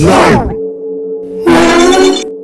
Não!